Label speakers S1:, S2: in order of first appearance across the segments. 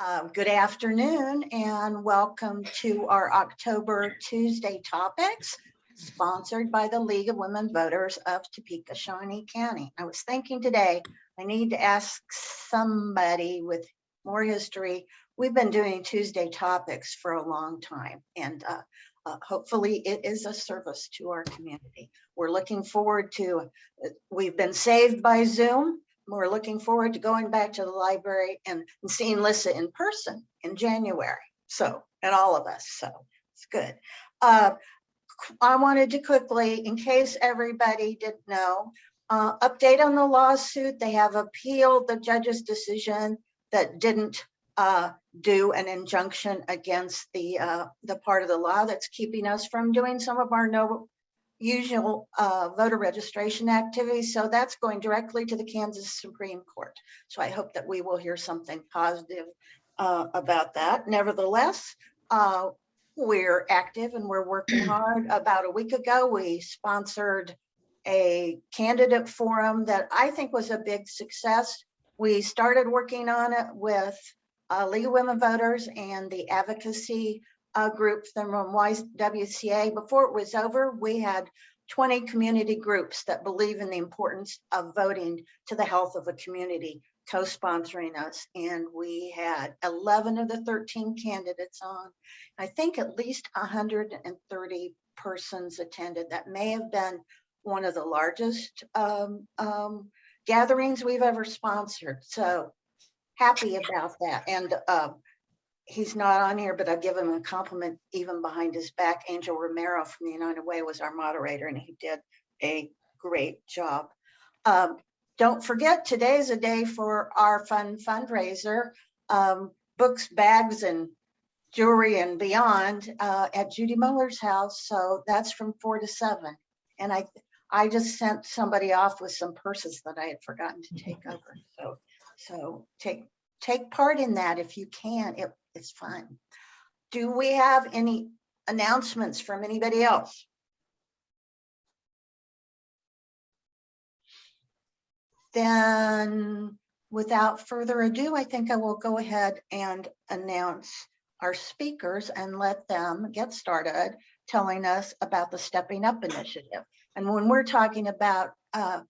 S1: Uh, Good afternoon and welcome to our October Tuesday topics sponsored by the League of Women Voters of Topeka, Shawnee County. I was thinking today, I need to ask somebody with more history. We've been doing Tuesday topics for a long time and uh, uh, hopefully it is a service to our community. We're looking forward to, uh, we've been saved by Zoom. We're looking forward to going back to the library and and seeing Lissa in person in January. So, and all of us, so it's good. Uh, I wanted to quickly, in case everybody didn't know, uh, update on the lawsuit. They have appealed the judge's decision that didn't uh, do an injunction against the, uh, the part of the law that's keeping us from doing some of our no usual uh, voter registration activities. So that's going directly to the Kansas Supreme Court. So I hope that we will hear something positive uh, about that. Nevertheless, uh, we're active and we're working hard. About a week ago, we sponsored a candidate forum that I think was a big success. We started working on it with uh, League of Women Voters and the advocacy uh, group from YWCA. Before it was over, we had 20 community groups that believe in the importance of voting to the health of a community co-sponsoring us. And we had 11 of the 13 candidates on. I think at least 130 persons attended. That may have been one of the largest um, um, gatherings we've ever sponsored. So happy about that. And uh, he's not on here, but I give him a compliment even behind his back. Angel Romero from the United Way was our moderator and he did a great job. Um, don't forget, today is a day for our fun fundraiser, um, books, bags, and jewelry and beyond uh, at Judy Muller's house. So that's from four to seven. And I, I just sent somebody off with some purses that I had forgotten to take over. So, so take take part in that if you can. It, it's fun. Do we have any announcements from anybody else? Then without further ado, I think I will go ahead and announce our speakers and let them get started telling us about the Stepping Up Initiative. And when we're talking about uh,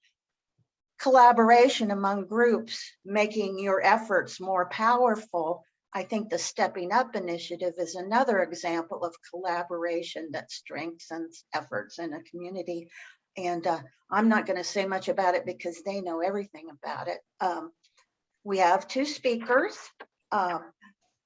S1: collaboration among groups, making your efforts more powerful, I think the Stepping Up Initiative is another example of collaboration that strengthens efforts in a community. And uh, I'm not going to say much about it because they know everything about it. Um, we have two speakers. Um,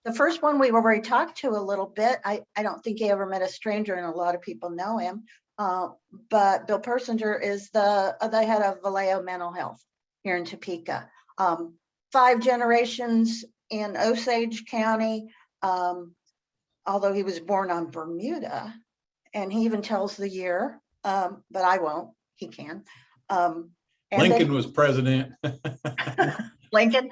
S1: the first one we've already talked to a little bit. I, I don't think he ever met a stranger and a lot of people know him. Uh, but Bill Persinger is the, uh, the head of Valeo Mental Health here in Topeka. Um, five generations in Osage County, um, although he was born on Bermuda, and he even tells the year, um, but I won't, he can. Um, and then-
S2: Lincoln was president.
S1: Lincoln.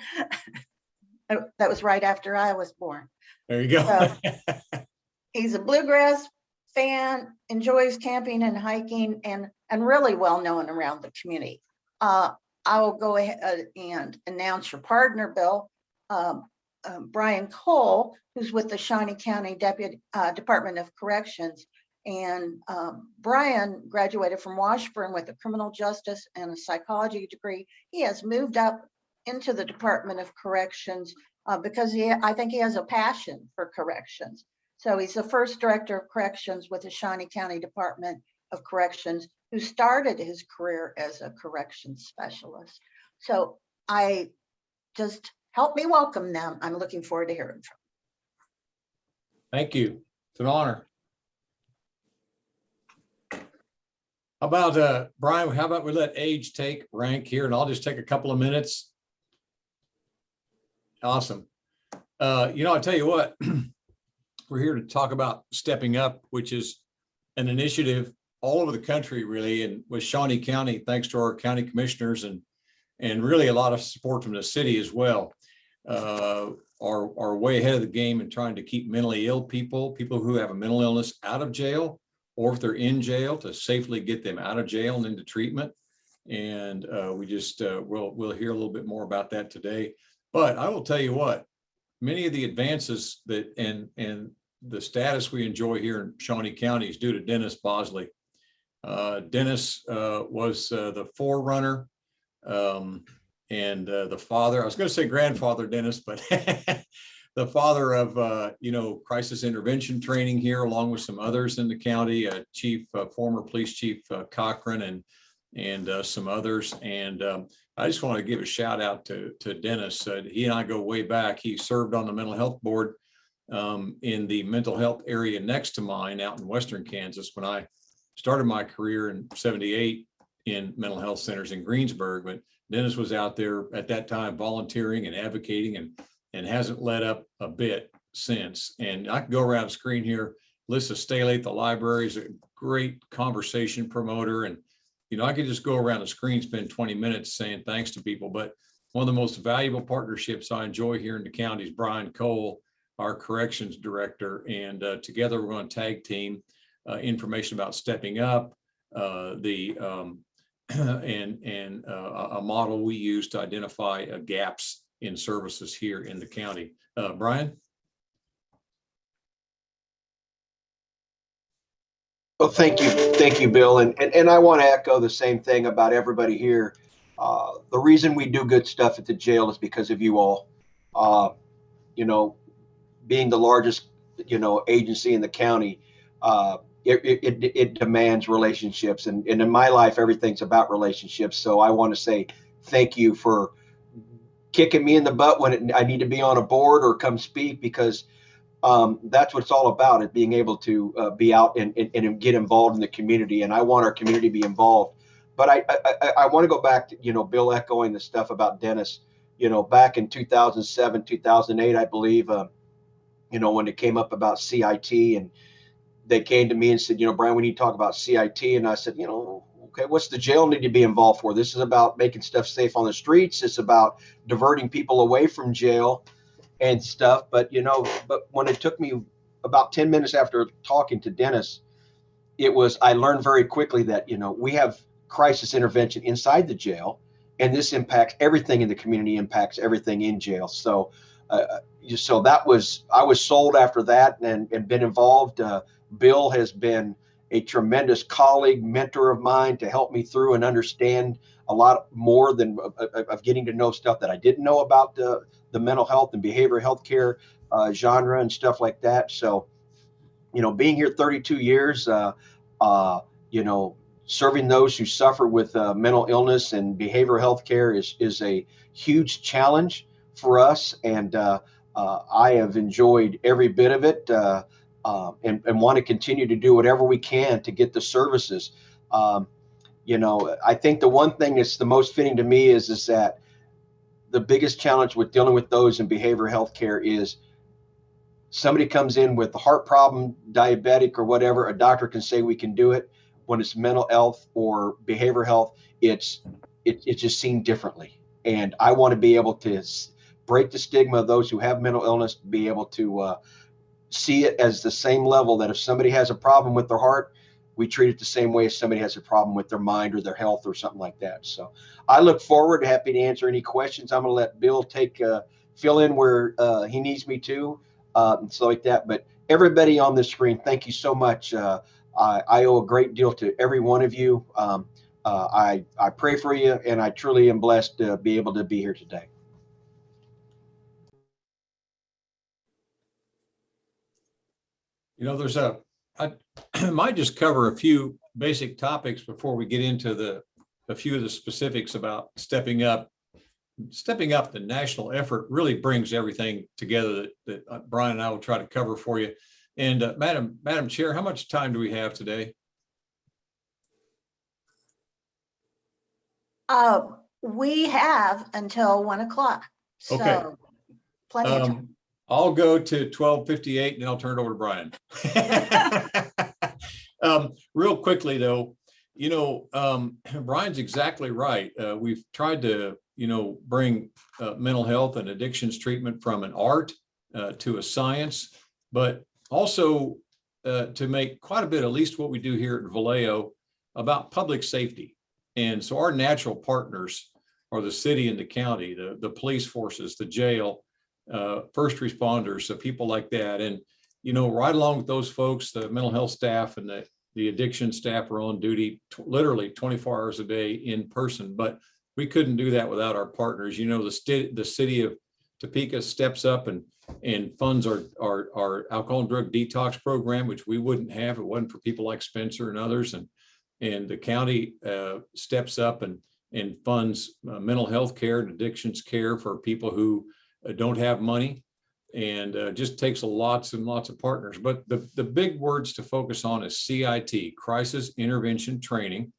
S1: Oh, That was right after I was born.
S2: There you go.
S1: So- He's a bluegrass fan, enjoys camping and hiking and, and really well known around the community. Uh, I will go ahead and announce your partner, Bill. Um, um, Brian Cole, who's with the Shawnee County Deputy uh, Department of Corrections. And um, Brian graduated from Washburn with a criminal justice and a psychology degree. He has moved up into the Department of Corrections uh, because he, I think he has a passion for corrections. So he's the first director of corrections with the Shawnee County Department of Corrections who started his career as a corrections specialist. So I just help me welcome them. I'm looking forward to hearing from.
S2: Thank you. It's an honor. How about, uh, Brian, how about we let age take rank here and I'll just take a couple of minutes. Awesome. Uh, you know, I tell you what, we're here to talk about stepping up, which is an initiative all over the country really, and with Shawnee County, thanks to our county commissioners and and really a lot of support from the city as well. Uh, are, are way ahead of the game in trying to keep mentally ill people, people who have a mental illness out of jail, or if they're in jail to safely get them out of jail and into treatment. And uh, we just, uh, we'll, we'll hear a little bit more about that today. But I will tell you what, many of the advances that and and the status we enjoy here in Shawnee County is due to Dennis Bosley. Uh, Dennis uh, was uh, the forerunner um, and uh, the father, I was going to say grandfather Dennis, but the father of, uh, you know, crisis intervention training here, along with some others in the county, uh, Chief, uh, former Police Chief uh, Cochran and and uh, some others. And um, I just want to give a shout out to to Dennis. He and I go way back. He served on the mental health board um, in the mental health area next to mine out in western Kansas when I started my career in 78 in mental health centers in Greensburg. But Dennis was out there at that time volunteering and advocating and and hasn't let up a bit since. And I can go around the screen here. Lisa Staley at the library is a great conversation promoter. And, you know, I could just go around the screen, spend 20 minutes saying thanks to people. But one of the most valuable partnerships I enjoy here in the county is Brian Cole, our corrections director. And uh, together we're going to tag team uh, information about stepping up, uh, the um, and and uh, a model we use to identify uh, gaps in services here in the county. Uh, Brian?
S3: Well, thank you, thank you, Bill, and and, and I want to echo the same thing about everybody here. Uh, the reason we do good stuff at the jail is because of you all. Uh, you know, being the largest, you know, agency in the county, uh, it, it, it, it demands relationships, and, and in my life, everything's about relationships. So I want to say thank you for kicking me in the butt when it, I need to be on a board or come speak because um, that's what it's all about is being able to uh, be out and, and, and get involved in the community. And I want our community to be involved. But I, I, I want to go back to, you know, Bill echoing the stuff about Dennis, you know, back in 2007, 2008, I believe, uh, you know, when it came up about CIT and they came to me and said, you know, Brian, we need to talk about CIT. And I said, you know, okay, what's the jail need to be involved for? This is about making stuff safe on the streets. It's about diverting people away from jail and stuff. But you know, but when it took me about 10 minutes after talking to Dennis, it was I learned very quickly that, you know, we have crisis intervention inside the jail, and this impacts everything in the community, impacts everything in jail. So uh, so that was I was sold after that and, and been involved. Uh, Bill has been a tremendous colleague, mentor of mine to help me through and understand a lot more than of, of getting to know stuff that I didn't know about the, the mental health and behavioral health care uh, genre and stuff like that. So, you know, being here 32 years, uh, uh, you know, serving those who suffer with uh, mental illness and behavioral health care is, is a huge challenge for us. And uh, uh, I have enjoyed every bit of it uh, and, and want to continue to do whatever we can to get the services. Um, you know, I think the one thing that's the most fitting to me is is that the biggest challenge with dealing with those in behavioral health care is somebody comes in with a heart problem, diabetic or whatever, a doctor can say we can do it. When it's mental health or behavioral health, it's it, it's just seen differently. And I want to be able to break the stigma of those who have mental illness, be able to uh, see it as the same level that if somebody has a problem with their heart, we treat it the same way as somebody has a problem with their mind or their health or something like that. So I look forward, happy to answer any questions. I'm going to let Bill take uh, fill in where uh, he needs me to uh, and stuff like that. But everybody on the screen, thank you so much. Uh, I, I, owe a great deal to every one of you. Um, uh, I, I pray for you, and I truly am blessed to be able to be here today.
S2: You know, there's a, I might just cover a few basic topics before we get into the, a few of the specifics about stepping up. Stepping up the national effort really brings everything together that, that uh, Brian and I will try to cover for you. And uh, Madam, Madam Chair, how much time do we have today?
S1: Uh, we have until one o'clock.
S2: Okay.
S1: So plenty of time.
S2: I'll go to twelve fifty-eight and then I'll turn it over to Brian. Um, real quickly though, you know, um, Brian's exactly right. Uh, we've tried to, you know, bring uh, mental health and addictions treatment from an art uh, to a science, but also uh, to make quite a bit, at least what we do here at Valeo, about public safety. And so our natural partners are the city and the county, the, the police forces, the jail, uh, first responders, so people like that. And, you know, right along with those folks, the mental health staff and the, the addiction staff are on duty literally 24 hours a day in person. But we couldn't do that without our partners. You know, the the city of Topeka steps up and, and funds our, our, our alcohol and drug detox program, which we wouldn't have it wasn't for people like Spencer and others. And, and the county uh, steps up and, and funds uh, mental health care and addictions care for people who don't have money. And uh, just takes lots and lots of partners. But the, the big words to focus on is CIT, Crisis Intervention Training.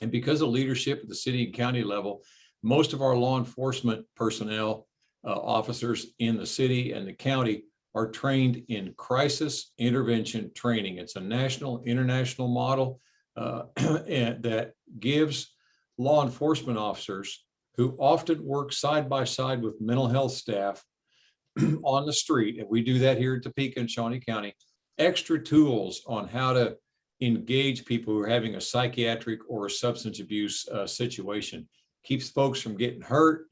S2: And because of leadership at the city and county level, most of our law enforcement personnel, uh, officers in the city and the county are trained in crisis intervention training. It's a national, international model uh, that gives law enforcement officers who often work side by side with mental health staff on the street, and we do that here in Topeka and Shawnee County, extra tools on how to engage people who are having a psychiatric or a substance abuse uh, situation. Keeps folks from getting hurt,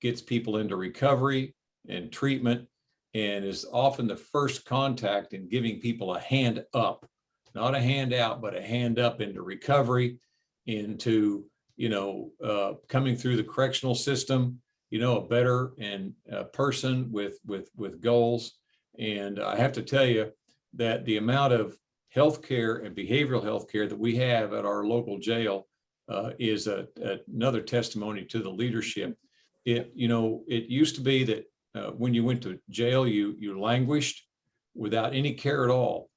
S2: gets people into recovery and treatment, and is often the first contact in giving people a hand up, not a hand out, but a hand up into recovery, into, you know, uh, coming through the correctional system, you know, a better and uh, person with, with, with goals. And I have to tell you that the amount of healthcare and behavioral health care that we have at our local jail uh, is a, another testimony to the leadership. It, you know, it used to be that uh, when you went to jail, you, you languished without any care at all.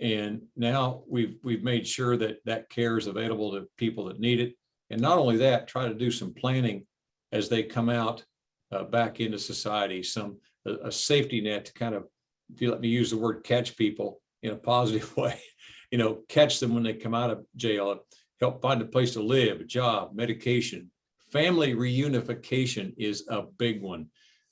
S2: And now we've, we've made sure that that care is available to people that need it. And not only that, try to do some planning as they come out uh, back into society, some, a, a safety net to kind of, if you let me use the word catch people in a positive way, you know, catch them when they come out of jail, help find a place to live, a job, medication. Family reunification is a big one.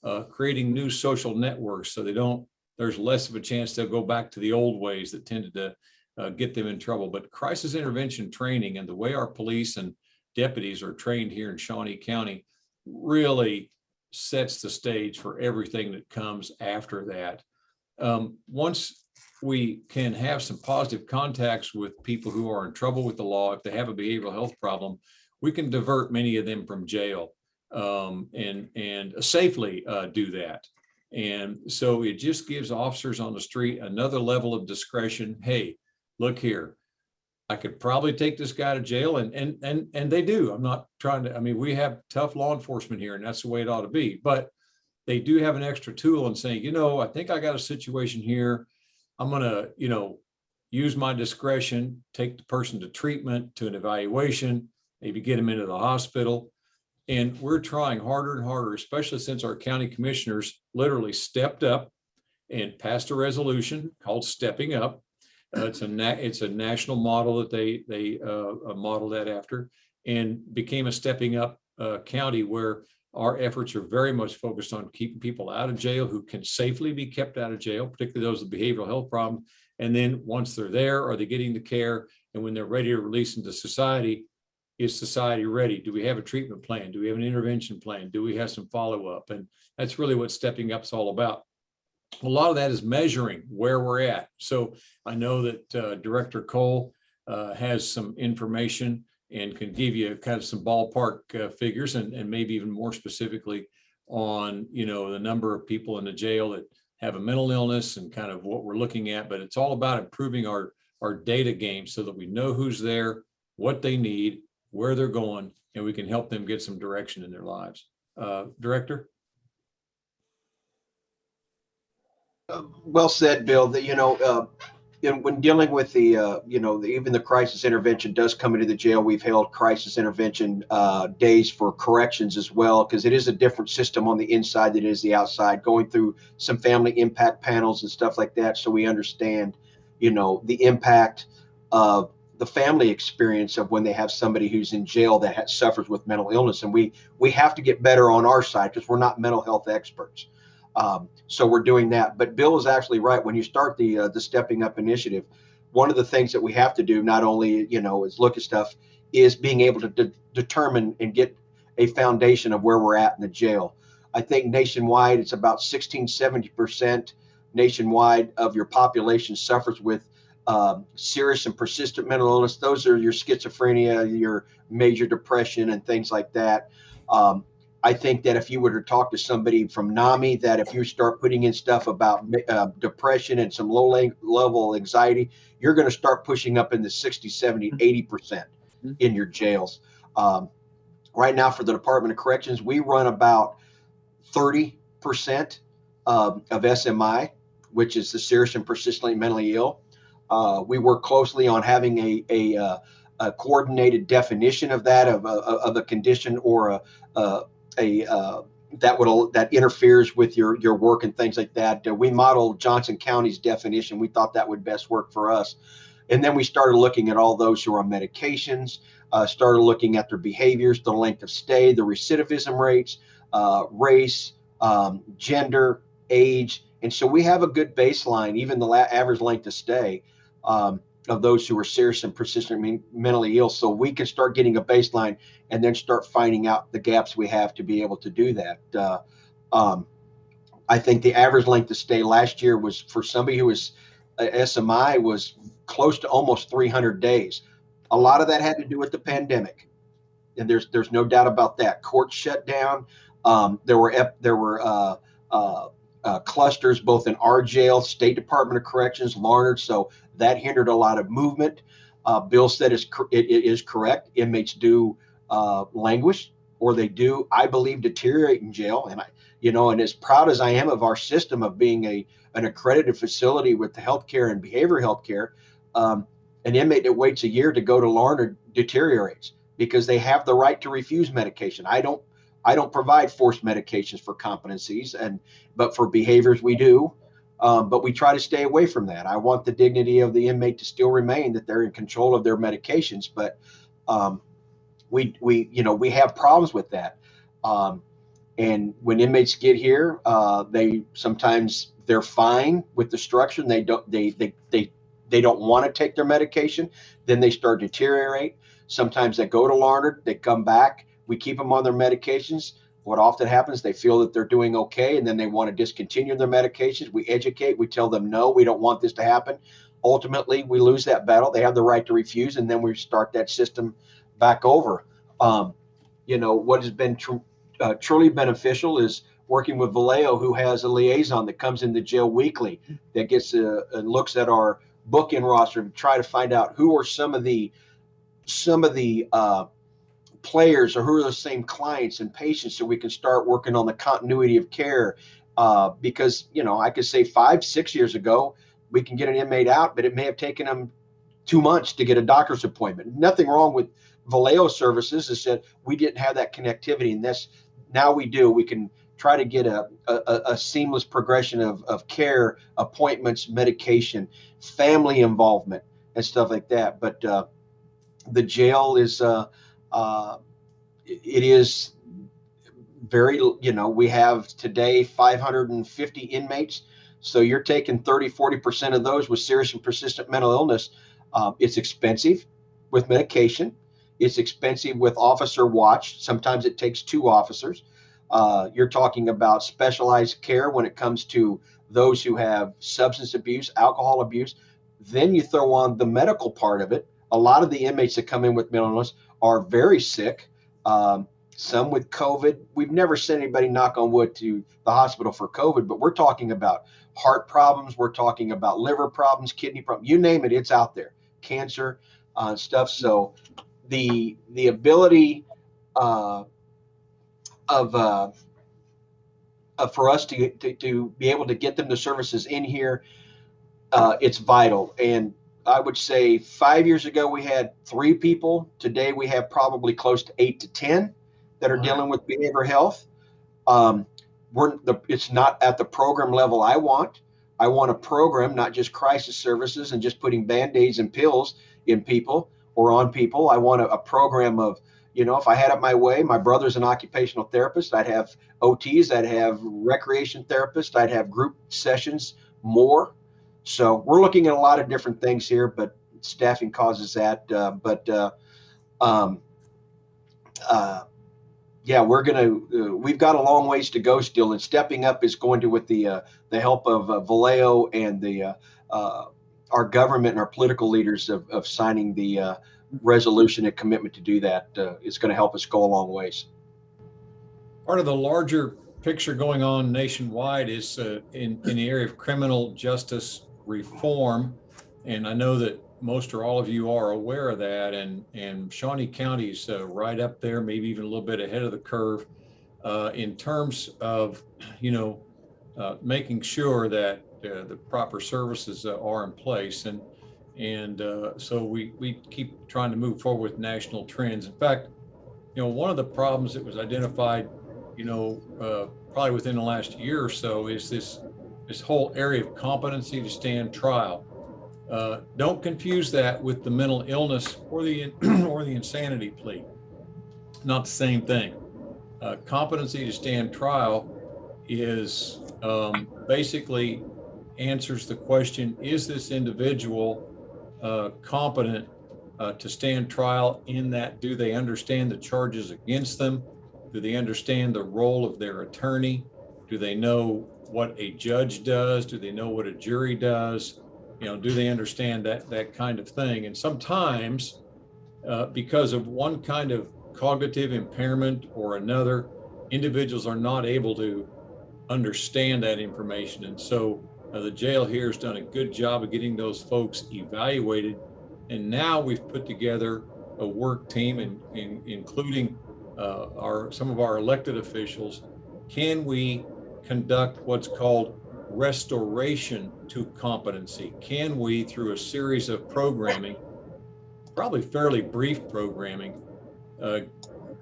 S2: Uh, creating new social networks so they don't, there's less of a chance they'll go back to the old ways that tended to uh, get them in trouble. But crisis intervention training and the way our police and deputies are trained here in Shawnee County really sets the stage for everything that comes after that. Um, once we can have some positive contacts with people who are in trouble with the law, if they have a behavioral health problem, we can divert many of them from jail um, and, and safely uh, do that. And so it just gives officers on the street another level of discretion. Hey, look here, I could probably take this guy to jail and, and, and, and they do. I'm not trying to, I mean, we have tough law enforcement here and that's the way it ought to be, but they do have an extra tool in saying, you know, I think I got a situation here. I'm gonna, you know, use my discretion, take the person to treatment, to an evaluation, maybe get them into the hospital. And we're trying harder and harder, especially since our county commissioners literally stepped up and passed a resolution called Stepping Up. Uh, it's a it's a national model that they they uh, uh, model that after, and became a stepping up uh, county where our efforts are very much focused on keeping people out of jail who can safely be kept out of jail, particularly those with behavioral health problems. And then once they're there, are they getting the care? And when they're ready to release into society, is society ready? Do we have a treatment plan? Do we have an intervention plan? Do we have some follow up? And that's really what stepping up is all about. A lot of that is measuring where we're at. So I know that uh, Director Cole uh, has some information and can give you kind of some ballpark uh, figures and, and maybe even more specifically on, you know, the number of people in the jail that have a mental illness and kind of what we're looking at. But it's all about improving our, our data game so that we know who's there, what they need, where they're going, and we can help them get some direction in their lives. Uh, Director?
S3: Uh, Well said, Bill, that, you know, uh, in, when dealing with the, uh, you know, the, even the crisis intervention does come into the jail, we've held crisis intervention uh, days for corrections as well, because it is a different system on the inside than it is the outside, going through some family impact panels and stuff like that. So we understand, you know, the impact of the family experience of when they have somebody who's in jail that has, suffers with mental illness. And we, we have to get better on our side because we're not mental health experts. Um, so we're doing that. But Bill is actually right. When you start the uh, the Stepping Up initiative, one of the things that we have to do not only you know is look at stuff is being able to de- determine and get a foundation of where we're at in the jail. I think nationwide, it's about 16, 70% nationwide of your population suffers with um, serious and persistent mental illness. Those are your schizophrenia, your major depression, and things like that. Um, I think that if you were to talk to somebody from NAMI, that if you start putting in stuff about uh, depression and some low level anxiety, you're going to start pushing up in the 60, 70, 80% in your jails. Um, right now, for the Department of Corrections, we run about 30% um, of SMI, which is the serious and persistently mentally ill. Uh, we work closely on having a, a, uh, a coordinated definition of that, of, of, of a condition or a, a, a uh, that would that interferes with your your work and things like that. Uh, we modeled Johnson County's definition. We thought that would best work for us, and then we started looking at all those who are on medications. Uh, started looking at their behaviors, the length of stay, the recidivism rates, uh, race, um, gender, age, and so we have a good baseline, even the average length of stay. Um, of those who are serious and persistent mentally ill so we can start getting a baseline and then start finding out the gaps we have to be able to do that uh, um, i think the average length of stay last year was for somebody who was uh, smi was close to almost 300 days a lot of that had to do with the pandemic and there's there's no doubt about that courts shut down um, there were there were uh, uh, uh, clusters both in our jail, State Department of Corrections, Larned. So that hindered a lot of movement. Uh, Bill said it's, it, it is correct. Inmates do uh, languish or they do, I believe, deteriorate in jail. And I, you know, and as proud as I am of our system of being a an accredited facility with the healthcare and behavioral healthcare, um, an inmate that waits a year to go to Larned deteriorates because they have the right to refuse medication. I don't I don't provide forced medications for competencies, and but for behaviors we do. Um, but we try to stay away from that. I want the dignity of the inmate to still remain that they're in control of their medications, but um, we we you know we have problems with that. Um, and when inmates get here, uh, they sometimes they're fine with the structure. And they don't they they they they don't want to take their medication. Then they start to deteriorate. Sometimes they go to Larned, they come back we keep them on their medications. What often happens, they feel that they're doing okay, and then they want to discontinue their medications. We educate, we tell them, no, we don't want this to happen. Ultimately, we lose that battle. They have the right to refuse, and then we start that system back over. Um, you know, what has been tr- uh, truly beneficial is working with Valeo, who has a liaison that comes into jail weekly that gets and looks at our book-in roster to try to find out who are some of the some of the uh, players or who are the same clients and patients so we can start working on the continuity of care uh, because you know i could say five six years ago we can get an inmate out but it may have taken them two months to get a doctor's appointment nothing wrong with valeo services is that we didn't have that connectivity and this now we do we can try to get a, a, a seamless progression of, of care appointments medication family involvement and stuff like that but uh, the jail is uh, uh, it is very, you know, we have today 550 inmates. So you're taking 30, 40% of those with serious and persistent mental illness. Um, it's expensive with medication. It's expensive with officer watch. Sometimes it takes two officers. Uh, you're talking about specialized care when it comes to those who have substance abuse, alcohol abuse. Then you throw on the medical part of it. A lot of the inmates that come in with mental illness are very sick. Um, some with COVID. We've never sent anybody, knock on wood, to the hospital for COVID, but we're talking about heart problems. We're talking about liver problems, kidney problems. You name it, it's out there. Cancer uh, stuff. So the the ability uh, of uh, for us to, to, to be able to get them the services in here, uh, it's vital. And I would say five years ago we had three people. Today we have probably close to eight to ten that are dealing with behavioral health. Um, we're the, it's not at the program level I want. I want a program, not just crisis services and just putting band-aids and pills in people or on people. I want a, a program of, you know, if I had it my way, my brother's an occupational therapist. I'd have OTs, I'd have recreation therapists, I'd have group sessions more so we're looking at a lot of different things here, but staffing causes that. Uh, but uh, um, uh, yeah, we're gonna. Uh, we've got a long ways to go still, and stepping up is going to with the uh, the help of uh, Valeo and the uh, uh, our government and our political leaders of, of signing the uh, resolution and commitment to do that. Uh, is going to help us go a long ways.
S2: Part of the larger picture going on nationwide is uh, in, in the area of criminal justice reform. And I know that most or all of you are aware of that and, and Shawnee County's uh, right up there, maybe even a little bit ahead of the curve uh, in terms of, you know, uh, making sure that uh, the proper services uh, are in place. And, and uh, so we, we keep trying to move forward with national trends. In fact, you know, one of the problems that was identified you know, uh, probably within the last year or so is this, this whole area of competency to stand trial. Uh, don't confuse that with the mental illness or the, or the insanity plea. Not the same thing. Competency to stand trial is um, basically answers the question, is this individual uh, competent uh, to stand trial in that, do they understand the charges against them? Do they understand the role of their attorney? Do they know what a judge does? Do they know what a jury does? You know, do they understand that that kind of thing? And sometimes, uh, because of one kind of cognitive impairment or another, individuals are not able to understand that information. And so the jail here has done a good job of getting those folks evaluated. And now we've put together a work team, including uh, our some of our elected officials, can we conduct what's called restoration to competency? Can we, through a series of programming, probably fairly brief programming, uh,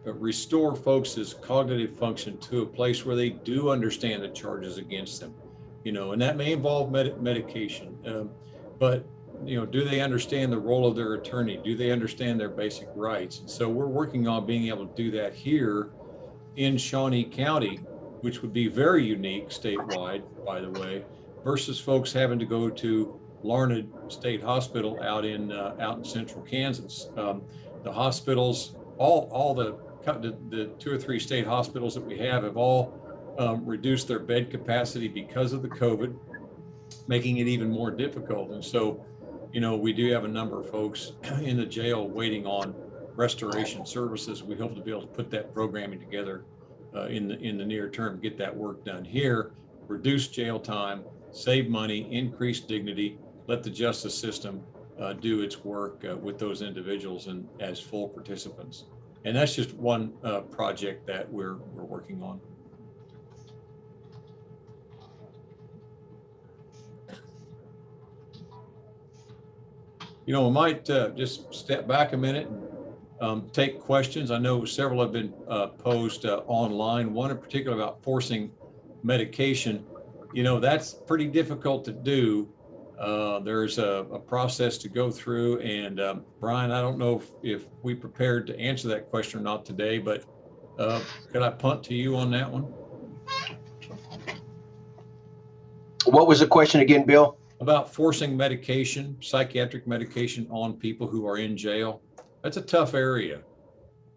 S2: restore folks' cognitive function to a place where they do understand the charges against them? You know, and that may involve med medication, um, but you know, do they understand the role of their attorney? Do they understand their basic rights? And So we're working on being able to do that here in Shawnee County, which would be very unique statewide, by the way, versus folks having to go to Larned State Hospital out in uh, out in central Kansas. Um, the hospitals, all all the, the, the two or three state hospitals that we have have all um, reduced their bed capacity because of the COVID, making it even more difficult. And so you know, we do have a number of folks in the jail waiting on restoration services. We hope to be able to put that programming together uh, in the in the near term, get that work done here, reduce jail time, save money, increase dignity, let the justice system uh, do its work uh, with those individuals and as full participants. And that's just one uh, project that we're we're working on. You know, we might uh, just step back a minute and um, take questions. I know several have been uh, posed uh, online, one in particular about forcing medication. You know, that's pretty difficult to do. Uh, there's a, a, process to go through. And um, Brian, I don't know if, if, we prepared to answer that question or not today, but uh, could I punt to you on that one?
S3: What was the question again, Bill?
S2: About forcing medication, psychiatric medication on people who are in jail. That's a tough area.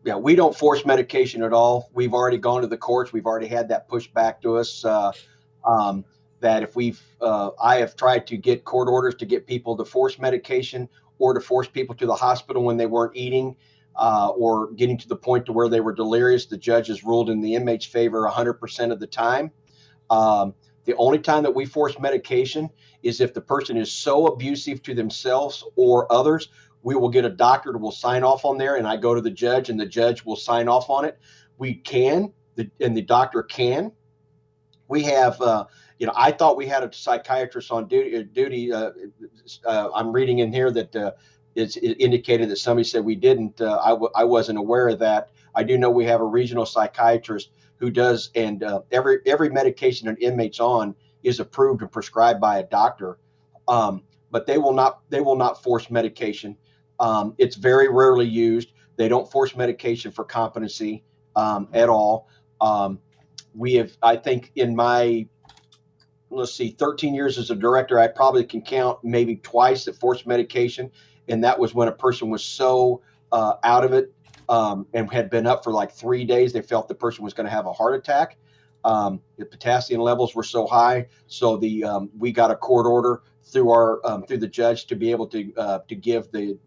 S3: Yeah, we don't force medication at all. We've already gone to the courts. We've already had that pushed back to us. Uh, um, that if we've, uh, I have tried to get court orders to get people to force medication or to force people to the hospital when they weren't eating uh, or getting to the point to where they were delirious. The judge has ruled in the inmate's favor 100% of the time. Um, the only time that we force medication is if the person is so abusive to themselves or others, we will get a doctor that will sign off on there and I go to the judge and the judge will sign off on it. We can, the, and the doctor can. We have, uh, you know, I thought we had a psychiatrist on duty. Uh, duty uh, uh, I'm reading in here that uh, it's it indicated that somebody said we didn't. I w- I wasn't aware of that. I do know we have a regional psychiatrist who does, and uh, every every medication an inmate's on is approved and prescribed by a doctor. Um, but they will not they will not force medication. Um, it's very rarely used. They don't force medication for competency um, at all. Um, we have, I think, in my let's see, 13 years as a director, I probably can count maybe twice that forced medication, and that was when a person was so uh, out of it um, and had been up for like three days. They felt the person was going to have a heart attack. Um, the potassium levels were so high, so the um, we got a court order through our um, through the judge to be able to uh, to give the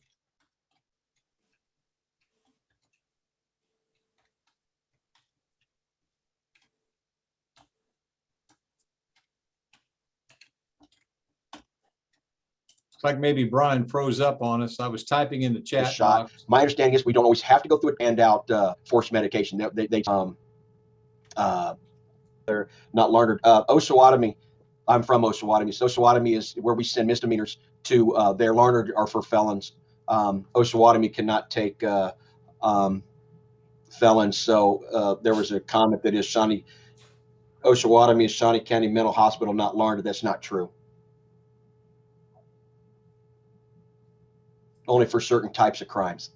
S2: like maybe Brian froze up on us. I was typing in the chat
S3: shot.
S2: box.
S3: my understanding is we don't always have to go through it and out uh, forced medication. They, they, they um, uh, they're not Larned. Uh, Osawatomie, I'm from Osawatomie. So Osawatomie is where we send misdemeanors to. Uh, they're Larned are for felons. Um, Osawatomie cannot take uh, um, felons. So uh, there was a comment that is Shawnee, Osawatomie is Shawnee County Mental Hospital, not Larned. That's not true. Only for certain types of crimes.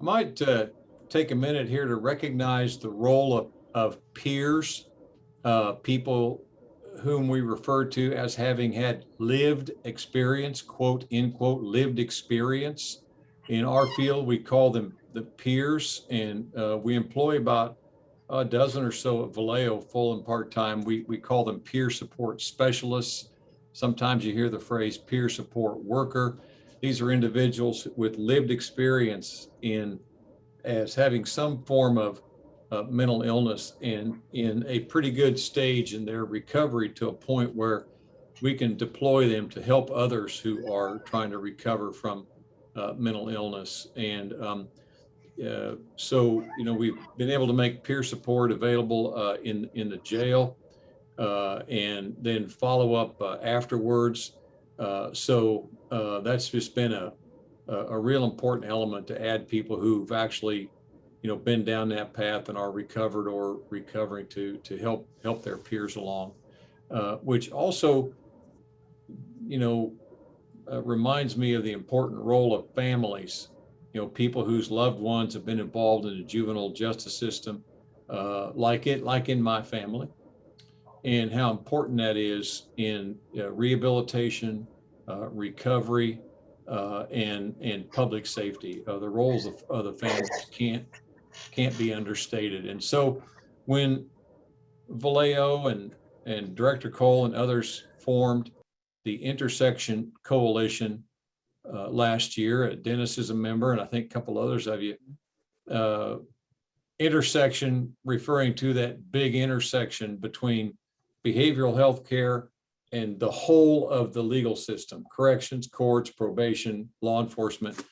S2: I might uh, take a minute here to recognize the role of, of peers, uh, people whom we refer to as having had lived experience, quote, end quote, lived experience. In our field, we call them the peers, and uh, we employ about a dozen or so at Valeo, full and part-time. We, we call them peer support specialists. Sometimes you hear the phrase peer support worker. These are individuals with lived experience in as having some form of uh, mental illness and in a pretty good stage in their recovery to a point where we can deploy them to help others who are trying to recover from uh, mental illness. And um, uh, so, you know, we've been able to make peer support available uh, in in the jail uh, and then follow up uh, afterwards. Uh, so uh, that's just been a, a real important element to add people who've actually, you know, been down that path and are recovered or recovering to to help help their peers along, uh, which also, you know, reminds me of the important role of families. You know, people whose loved ones have been involved in the juvenile justice system, uh, like it, like in my family and how important that is in uh, rehabilitation, uh, recovery, uh, and and public safety. Uh, the roles of, of the families can't can't be understated. And so, when Valeo and and Director Cole and others formed the Intersection Coalition uh, last year, uh, Dennis is a member, and I think a couple others of you. Intersection referring to that big intersection between behavioral health care and the whole of the legal system, corrections, courts, probation, law enforcement.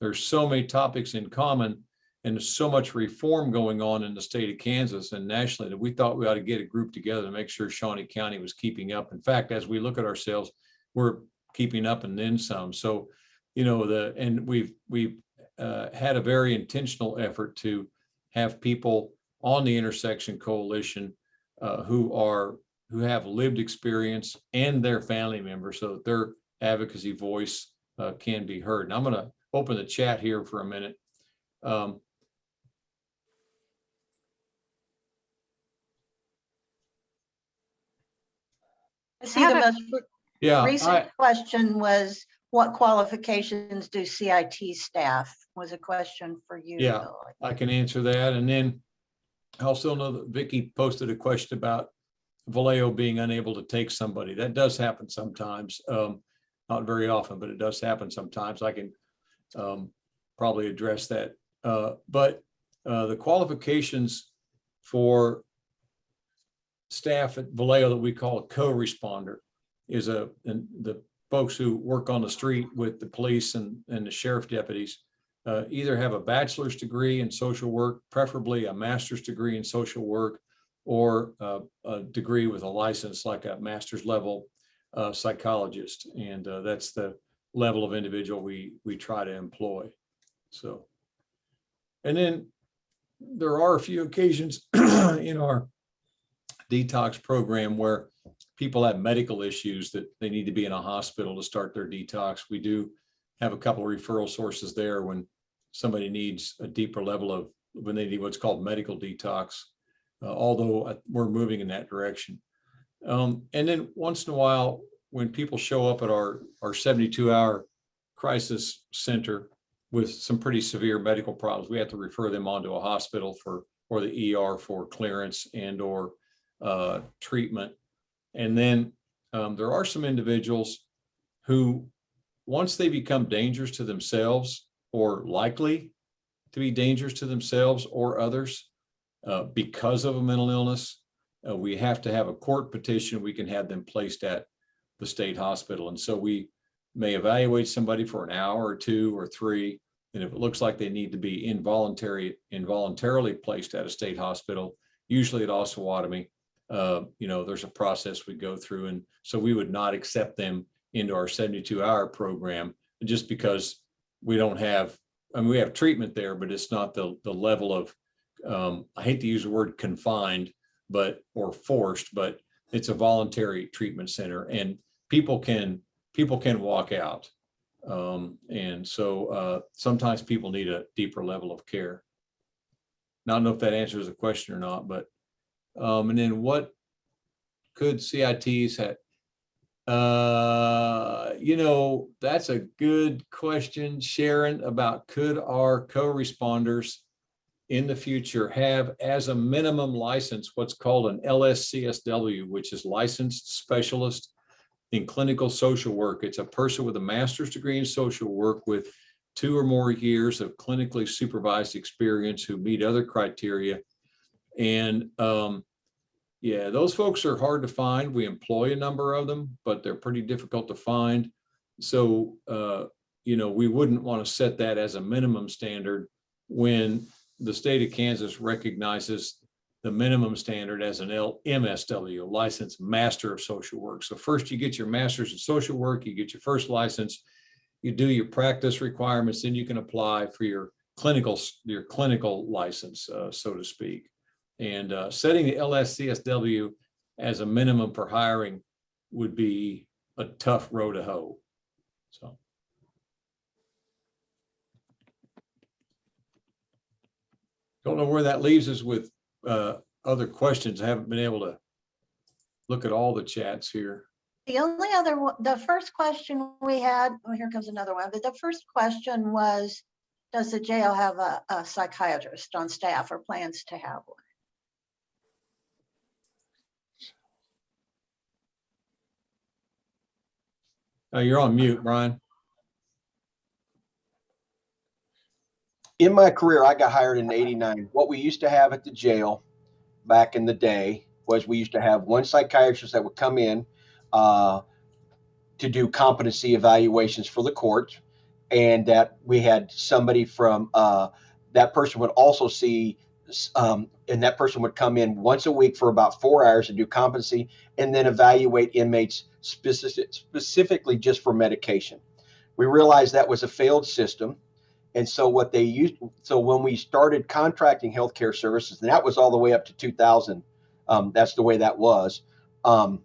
S2: There's so many topics in common and there's so much reform going on in the state of Kansas and nationally that we thought we ought to get a group together to make sure Shawnee County was keeping up. In fact, as we look at ourselves, we're keeping up and then some. So, you know, the, and we've, we've uh, had a very intentional effort to have people on the intersection coalition uh, who are who have lived experience and their family members so that their advocacy voice uh, can be heard. And I'm going to open the chat here for a minute. Um,
S1: I see the
S4: a-
S1: most re-
S2: yeah, I,
S1: recent question was, what qualifications do CIT staff? Was a question for you.
S2: Yeah.
S1: Bill.
S2: I can answer that. And then I also know that Vicky posted a question about Valeo being unable to take somebody. That does happen sometimes. Um, not very often, but it does happen sometimes. I can um, probably address that. Uh, but uh, the qualifications for staff at Valeo that we call a co-responder is a, and the folks who work on the street with the police and, and the sheriff deputies uh, either have a bachelor's degree in social work, preferably a master's degree in social work, or uh, a degree with a license like a master's level uh, psychologist. And uh, that's the level of individual we, we try to employ. So, and then there are a few occasions in our detox program where people have medical issues that they need to be in a hospital to start their detox. We do have a couple of referral sources there when somebody needs a deeper level of, when they need what's called medical detox although uh, we're moving in that direction. Um, and then once in a while, when people show up at our, our 72 hour crisis center, with some pretty severe medical problems, we have to refer them on to a hospital for, or the ER for clearance and or uh, treatment. And then um, there are some individuals who, once they become dangerous to themselves or likely to be dangerous to themselves or others uh, because of a mental illness, uh, we have to have a court petition. We can have them placed at the state hospital. And so we may evaluate somebody for an hour or two or three. And if it looks like they need to be involuntary, involuntarily placed at a state hospital, usually at Osawatomie, uh, you know, there's a process we go through. And so we would not accept them into our 72 hour program just because we don't have, I mean, we have treatment there, but it's not the, the level of, um, I hate to use the word confined, but, or forced, but it's a voluntary treatment center and people can, people can walk out. Um, and so, uh, sometimes people need a deeper level of care. Now, I don't know if that answers the question or not, but, um, and then what could CITs have? Uh, you know, that's a good question, Sharon, about could our co-responders in the future have as a minimum license, what's called an LSCSW, which is licensed specialist in clinical social work. It's a person with a master's degree in social work with two or more years of clinically supervised experience who meet other criteria. And um, yeah, those folks are hard to find. We employ a number of them, but they're pretty difficult to find. So, uh, you know, we wouldn't want to set that as a minimum standard when the state of Kansas recognizes the minimum standard as an L MSW, licensed master of social work. So first you get your master's in social work, you get your first license, you do your practice requirements, then you can apply for your clinical, your clinical license, uh, so to speak. And uh, setting the LSCSW as a minimum for hiring would be a tough row to hoe. So. Don't know where that leaves us with uh, other questions. I haven't been able to look at all the chats here.
S1: The only other, one- the first question we had, oh, here comes another one, but the first question was, does the jail have a a psychiatrist on staff or plans to have one?
S2: Uh, You're on mute, Brian.
S3: In my career, I got hired in '89. What we used to have at the jail back in the day was we used to have one psychiatrist that would come in uh, to do competency evaluations for the court, and that we had somebody from uh, that person would also see, um, and that person would come in once a week for about four hours to do competency and then evaluate inmates specific, specifically just for medication. We realized that was a failed system. And so what they used, so when we started contracting healthcare services, and that was all the way up to 2000, um, that's the way that was. Um,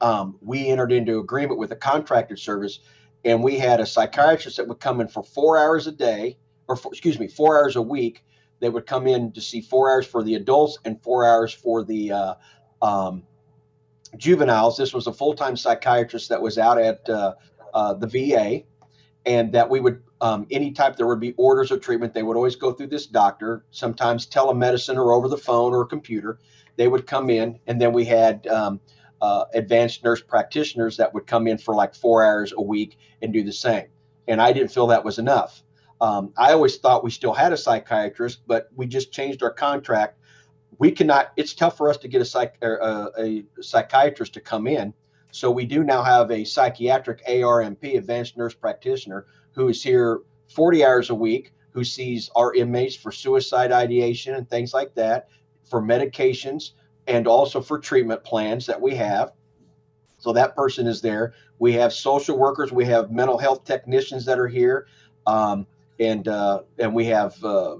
S3: um, we entered into agreement with a contracted service, and we had a psychiatrist that would come in for four hours a day, or for, excuse me, four hours a week. They would come in to see four hours for the adults and four hours for the uh, um, juveniles. This was a full-time psychiatrist that was out at uh, uh, the VA, and that we would um, any type there would be orders of treatment. They would always go through this doctor sometimes telemedicine or over the phone or computer. They would come in and then we had um, uh, advanced nurse practitioners that would come in for like four hours a week and do the same. And i didn't feel that was enough. Um, i always thought we still had a psychiatrist but we just changed our contract. We cannot it's tough for us to get a psych a, a psychiatrist to come in. So we do now have a psychiatric ARNP advanced nurse practitioner who is here 40 hours a week, who sees our inmates for suicide ideation and things like that, for medications, and also for treatment plans that we have. So that person is there. We have social workers, we have mental health technicians that are here, um, and uh, and we have uh,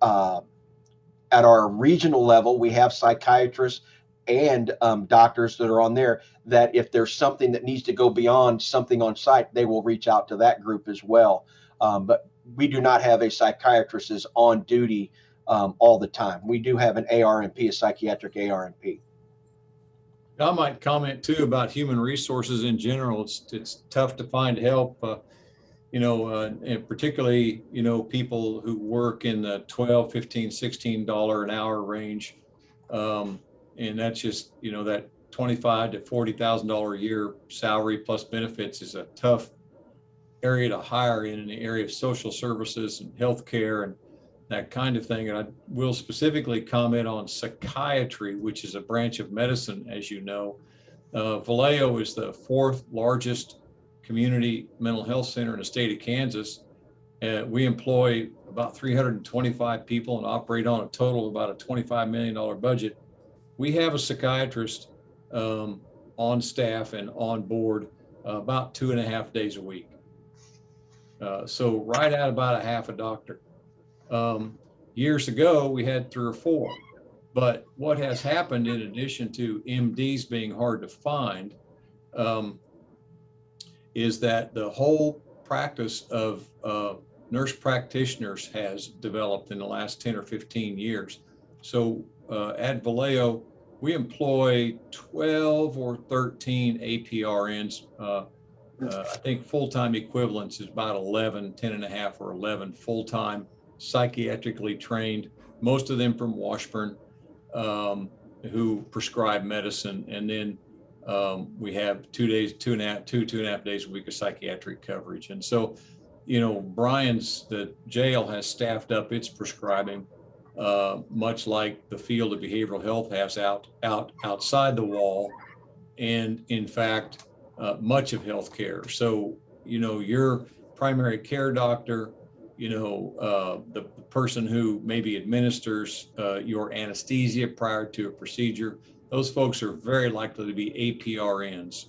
S3: uh, at our regional level we have psychiatrists and um, doctors that are on there that if there's something that needs to go beyond something on site, they will reach out to that group as well. Um, but we do not have a psychiatrist is on duty um, all the time. We do have an ARNP, a psychiatric ARNP.
S2: I might comment too about human resources in general. It's, it's tough to find help. Uh, you know, uh, and particularly, you know, people who work in the 12, 15, 16 dollar an hour range. Um, and that's just, you know, that 25 to 40,000 dollar a year salary plus benefits is a tough area to hire in, in the area of social services and healthcare and that kind of thing. And I will specifically comment on psychiatry, which is a branch of medicine, as you know. Uh, Valeo is the fourth largest community mental health center in the state of Kansas. Uh, we employ about 325 people and operate on a total of about a $25 million budget. We have a psychiatrist um, on staff and on board uh, about two and a half days a week. Uh, so right at about a half a doctor. Um, years ago, we had three or four. But what has happened in addition to MDs being hard to find um, is that the whole practice of uh, nurse practitioners has developed in the last 10 or 15 years. So uh, at Valeo, we employ 12 or 13 APRNs. Uh, uh, I think full-time equivalents is about 11, 10 and a half or 11 full-time psychiatrically trained, most of them from Washburn, um, who prescribe medicine. And then um, we have two days, two and a half, two, two and a half days a week of psychiatric coverage. And so, you know, Brian's, the jail has staffed up its prescribing, uh, much like the field of behavioral health has out, out outside the wall. And in fact, uh, much of healthcare. So, you know, your primary care doctor, you know, uh, the person who maybe administers uh, your anesthesia prior to a procedure, those folks are very likely to be APRNs.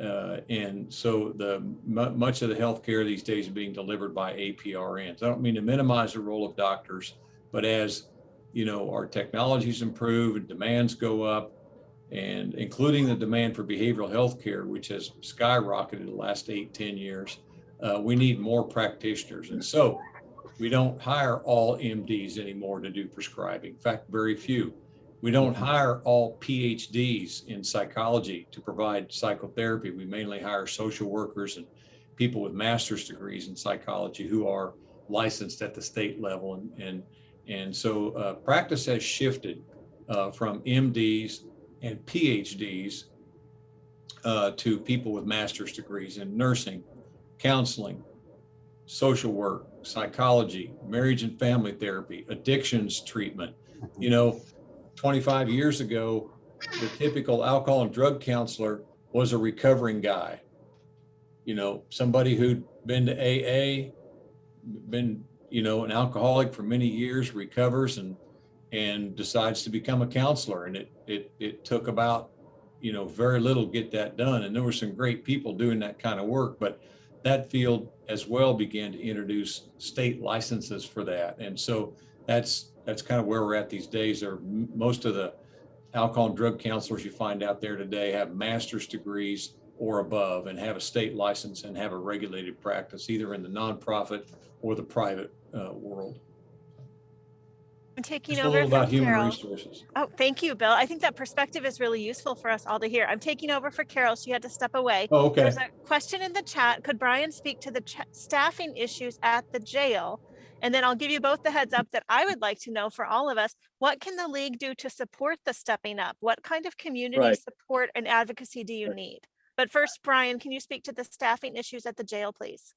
S2: Uh, and so the much of the healthcare these days is being delivered by APRNs. I don't mean to minimize the role of doctors, but as you know, our technologies improve and demands go up, and including the demand for behavioral health care, which has skyrocketed the last eight, 10 years, uh, we need more practitioners. And so we don't hire all MDs anymore to do prescribing. In fact, very few. We don't hire all PhDs in psychology to provide psychotherapy. We mainly hire social workers and people with master's degrees in psychology who are licensed at the state level. And, and, and so uh, practice has shifted uh, from MDs and PhDs uh, to people with master's degrees in nursing, counseling, social work, psychology, marriage and family therapy, addictions treatment. You know, 25 years ago, the typical alcohol and drug counselor was a recovering guy. You know, somebody who'd been to AA, been, you know, an alcoholic for many years, recovers and and decides to become a counselor. And it it it took about, you know, very little to get that done. And there were some great people doing that kind of work, but that field as well began to introduce state licenses for that. And so that's that's kind of where we're at these days. Are most of the alcohol and drug counselors you find out there today have master's degrees or above and have a state license and have a regulated practice either in the nonprofit or the private uh, world.
S4: I'm taking
S2: Just a
S4: over
S2: little
S4: for
S2: about human
S4: Carol.
S2: resources.
S4: Oh, thank you, Bill. I think that perspective is really useful for us all to hear. I'm taking over for Carol. She had to step away.
S2: Oh, okay.
S4: There's a question in the chat. Could Brian speak to the ch- staffing issues at the jail? And then I'll give you both the heads up that I would like to know for all of us. What can the league do to support the stepping up? What kind of community
S5: Right.
S4: support and advocacy do you need? But first, Brian, can you speak to the staffing issues at the jail, please?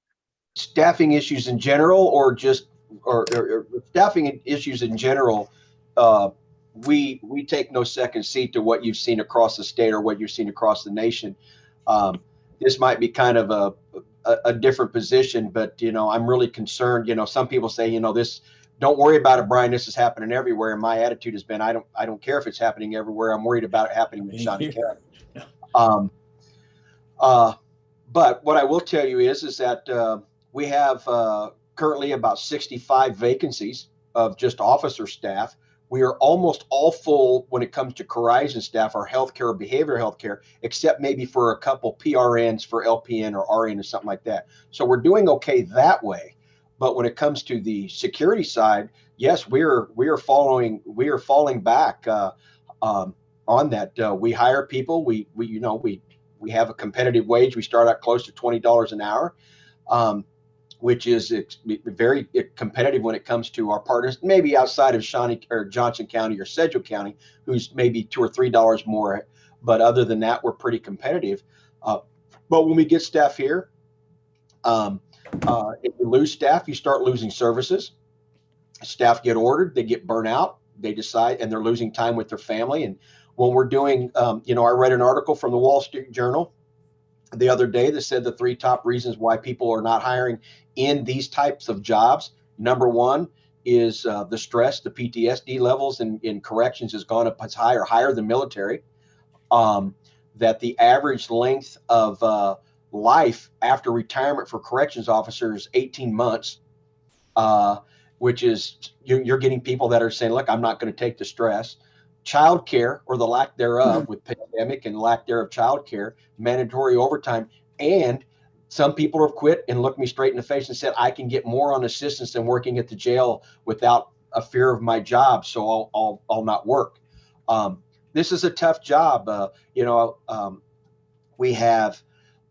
S3: Staffing issues in general, or just, or, or, or staffing issues in general, uh, we, we take no second seat to what you've seen across the state or what you've seen across the nation. Um, this might be kind of a, a, a different position, but you know, I'm really concerned. You know, some people say, you know, this, don't worry about it, Brian. This is happening everywhere. And my attitude has been, I don't, I don't care if it's happening everywhere. I'm worried about it happening in Shawnee County. Um, uh, but what I will tell you is, is that uh, we have uh, currently about 65 vacancies of just officer staff. We are almost all full when it comes to Corizon staff, our healthcare or behavioral healthcare, except maybe for a couple PRNs for LPN or RN or something like that. So we're doing okay that way. But when it comes to the security side, yes, we're we're following we are falling back uh, um, on that. Uh, we hire people. We we you know we we have a competitive wage. We start out close to twenty dollars an hour. Um, which is very competitive when it comes to our partners, maybe outside of Shawnee or Johnson County or Sedgwick County, who's maybe two or three dollars more. But other than that, we're pretty competitive. Uh, but when we get staff here, um, uh, if you lose staff, you start losing services. Staff get ordered, they get burnt out, they decide, and they're losing time with their family. And when we're doing, um, you know, I read an article from the Wall Street Journal the other day that said the three top reasons why people are not hiring in these types of jobs. Number one is uh, the stress, the PTSD levels in, in corrections has gone up as high or higher than military. Um, that the average length of uh, life after retirement for corrections officers 18 months, uh, which is you're, you're getting people that are saying, look, I'm not going to take the stress. Child care or the lack thereof with pandemic and lack thereof child care, mandatory overtime, and some people have quit and looked me straight in the face and said, I can get more on assistance than working at the jail without a fear of my job, so I'll, I'll, I'll not work. Um, this is a tough job. Uh, you know, um, we have,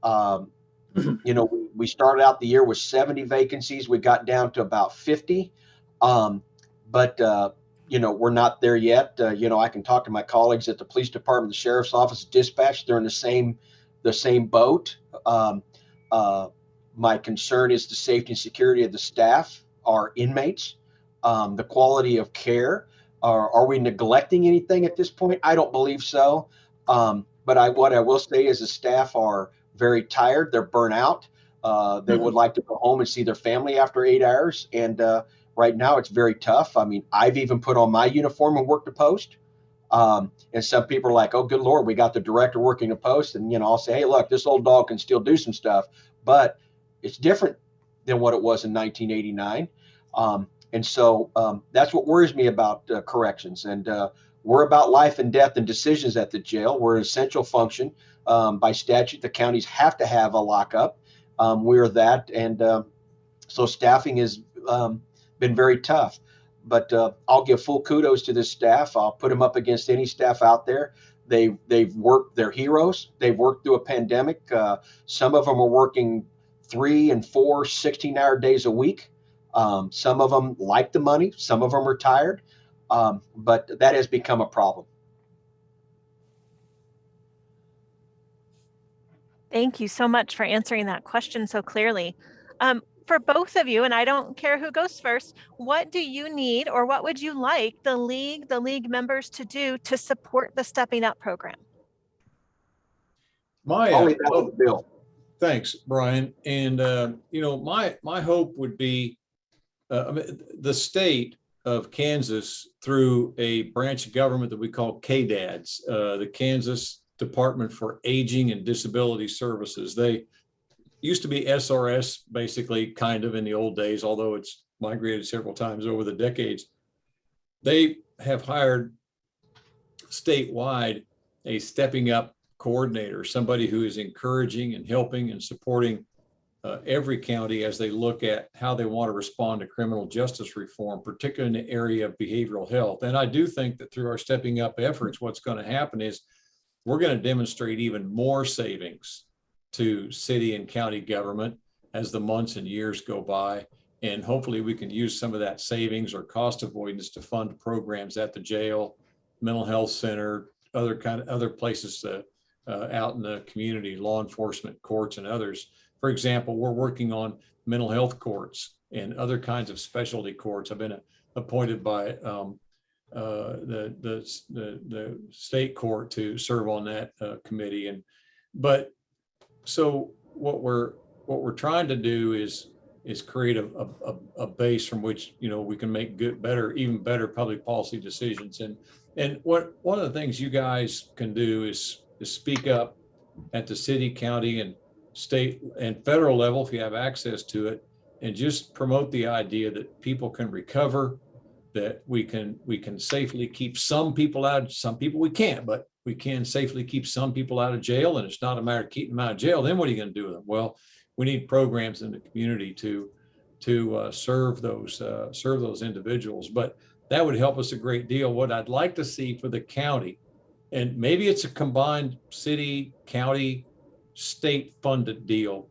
S3: um, you know, we, we started out the year with 70 vacancies. We got down to about 50. Um, but, uh, you know, we're not there yet. Uh, you know, I can talk to my colleagues at the police department, the sheriff's office, dispatch. They're in the same, the same boat. Um, uh, my concern is the safety and security of the staff, our inmates, um, the quality of care. Are, are we neglecting anything at this point? I don't believe so. Um, but I, what I will say is the staff are very tired. They're burnt out. Uh, they would like to go home and see their family after eight hours. And uh, right now it's very tough. I mean, I've even put on my uniform and worked a post. Um, and some people are like, oh, good Lord, we got the director working a post. And, you know, I'll say, hey, look, this old dog can still do some stuff, but it's different than what it was in 1989. Um, and so um, that's what worries me about uh, corrections. And uh, we're about life and death and decisions at the jail. We're an essential function. Um, by statute, the counties have to have a lockup. Um, we're that. And uh, so staffing is um, been very tough. But uh, I'll give full kudos to this staff. I'll put them up against any staff out there. They, they've worked, they're heroes. They've worked through a pandemic. Uh, some of them are working three and four 16 hour days a week. Um, some of them like the money, some of them are tired, um, but that has become a problem.
S4: Thank you so much for answering that question so clearly. Um, for both of you, and I don't care who goes first, what do you need or what would you like the league, the league members to do to support the Stepping Up program?
S2: My,
S3: I'll
S2: uh,
S3: leave Bill.
S2: Thanks, Brian. And, uh, you know, my, my hope would be, uh, I mean, the state of Kansas through a branch of government that we call KDADS, uh, the Kansas Department for Aging and Disability Services. They used to be SRS, basically, kind of in the old days, although it's migrated several times over the decades. They have hired statewide a stepping up coordinator, somebody who is encouraging and helping and supporting uh, every county as they look at how they want to respond to criminal justice reform, particularly in the area of behavioral health. And I do think that through our stepping up efforts, what's going to happen is we're going to demonstrate even more savings to city and county government as the months and years go by. And hopefully we can use some of that savings or cost avoidance to fund programs at the jail, mental health center, other kind of other places uh, uh, out in the community, law enforcement, courts and others. For example, we're working on mental health courts and other kinds of specialty courts. I've been uh, appointed by um, uh, the, the, the, the state court to serve on that uh, committee. And, but so what we're, what we're trying to do is, is create a, a, a base from which, you know, we can make good, better, even better public policy decisions. And, and what, one of the things you guys can do is, is speak up at the city, county and state and federal level, if you have access to it, and just promote the idea that people can recover, that we can, we can safely keep some people out, some people we can't, but we can safely keep some people out of jail and it's not a matter of keeping them out of jail. Then what are you going to do with them? Well, we need programs in the community to, to uh, serve those, uh, serve those individuals. But that would help us a great deal. What I'd like to see for the county, and maybe it's a combined city, county, state funded deal,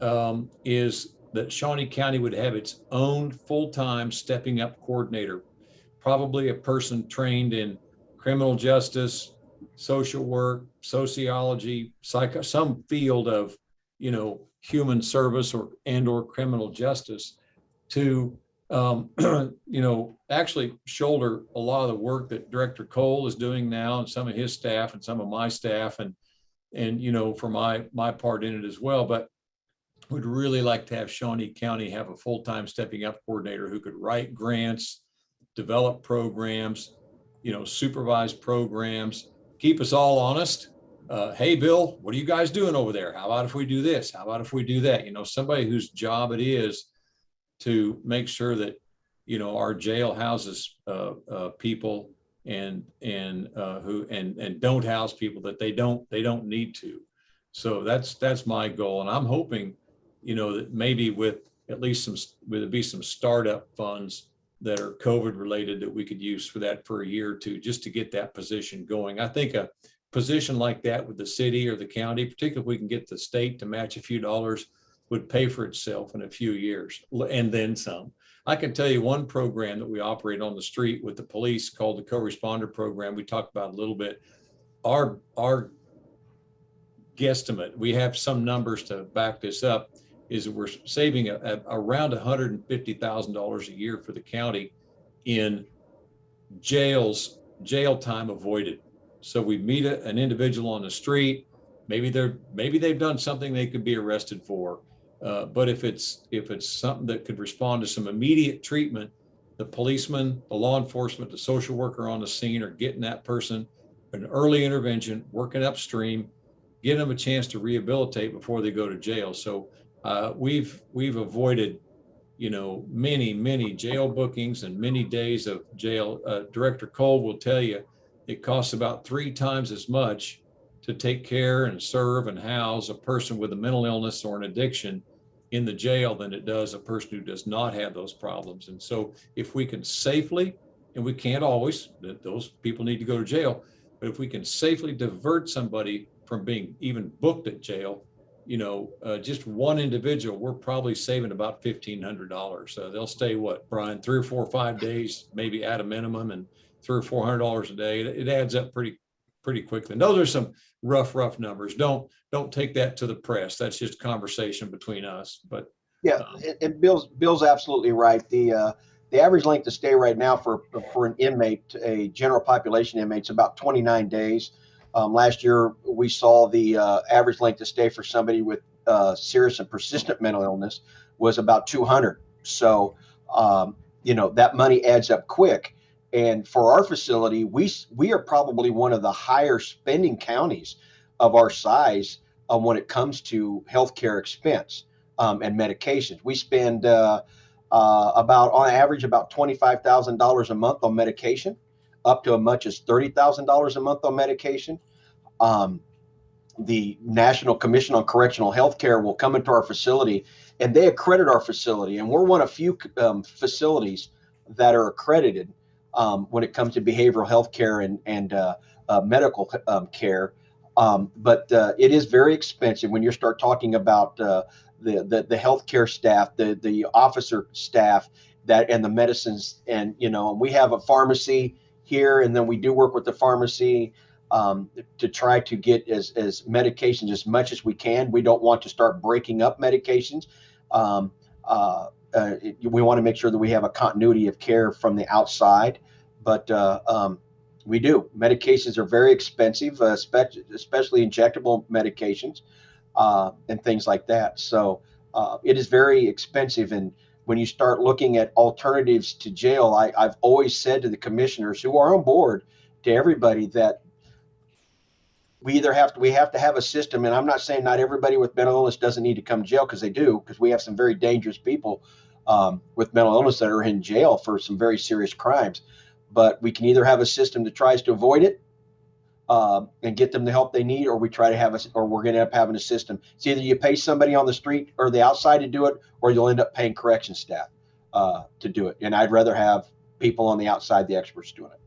S2: um, is that Shawnee County would have its own full-time stepping up coordinator. Probably a person trained in criminal justice, social work, sociology, psycho, some field of, you know, human service or, and or criminal justice to, um, you know, actually shoulder a lot of the work that Director Cole is doing now and some of his staff and some of my staff and, and, you know, for my, my part in it as well. But would really like to have Shawnee County have a full-time stepping up coordinator who could write grants, develop programs, you know, supervise programs, keep us all honest. Uh, hey, Bill, what are you guys doing over there? How about if we do this? How about if we do that? You know, somebody whose job it is to make sure that, you know, our jail houses uh, uh, people and, and uh, who, and, and don't house people that they don't, they don't need to. So that's, that's my goal. And I'm hoping, you know, that maybe with at least some, would be some startup funds that are COVID related that we could use for that for a year or two, just to get that position going. I think a position like that with the city or the county, particularly if we can get the state to match a few dollars, would pay for itself in a few years and then some. I can tell you one program that we operate on the street with the police called the co-responder program. We talked about a little bit. Our, our guesstimate, we have some numbers to back this up, is that we're saving a, a- around hundred and fifty thousand dollars a year for the county in jails, jail time avoided. So we meet a- an individual on the street, maybe they're, maybe they've done something they could be arrested for. Uh, but if it's, if it's something that could respond to some immediate treatment, the policeman, the law enforcement, the social worker on the scene are getting that person an early intervention, working upstream, giving them a chance to rehabilitate before they go to jail. So uh, we've, we've avoided, you know, many, many jail bookings and many days of jail. Uh, Director Cole will tell you, it costs about three times as much to take care and serve and house a person with a mental illness or an addiction in the jail than it does a person who does not have those problems. And so if we can safely, and we can't always, those people need to go to jail, but if we can safely divert somebody from being even booked at jail, you know, uh, just one individual, we're probably saving about fifteen hundred dollars. So they'll stay what, Brian, three or four or five days, maybe at a minimum and three or four hundred dollars a day. It, it adds up pretty, pretty quickly. And those are some rough, rough numbers. Don't, don't take that to the press. That's just conversation between us, but
S3: Yeah,
S2: Um,
S3: and- and Bill's, Bill's absolutely right. The, uh, the average length of stay right now for, for an inmate, a general population inmate, is about 29 days. Um, last year, we saw the, uh, average length of stay for somebody with, uh, serious and persistent mental illness was about 200. So, um, you know, that money adds up quick. And for our facility, we, we are probably one of the higher spending counties of our size uh, when it comes to healthcare expense um, and medications. We spend uh, uh, about, on average, about twenty-five thousand dollars a month on medication, up to as much as thirty thousand dollars a month on medication. Um, the National Commission on Correctional Health Care will come into our facility, and they accredit our facility, and we're one of few um, facilities that are accredited um, when it comes to behavioral health care and and uh, uh, medical um, care. Um, but uh, it is very expensive when you start talking about uh, the, the the healthcare staff, the the officer staff, that and the medicines, and you know, we have a pharmacy here, and then we do work with the pharmacy um, to try to get as as medications as much as we can. We don't want to start breaking up medications. Um, uh, uh, we want to make sure that we have a continuity of care from the outside, but uh, um, we do. Medications are very expensive, uh, especially, injectable medications uh, and things like that. So uh, it is very expensive. And when you start looking at alternatives to jail, I, I've always said to the commissioners who are on board, to everybody, that we either have to we have to have a system. And I'm not saying not everybody with mental illness doesn't need to come to jail because they do, because we have some very dangerous people um, with mental illness that are in jail for some very serious crimes. But we can either have a system that tries to avoid it um, and get them the help they need, or we try to have us, or we're going to end up having a system. It's either you pay somebody on the street or the outside to do it, or you'll end up paying correction staff uh, to do it. And I'd rather have people on the outside, the experts doing it.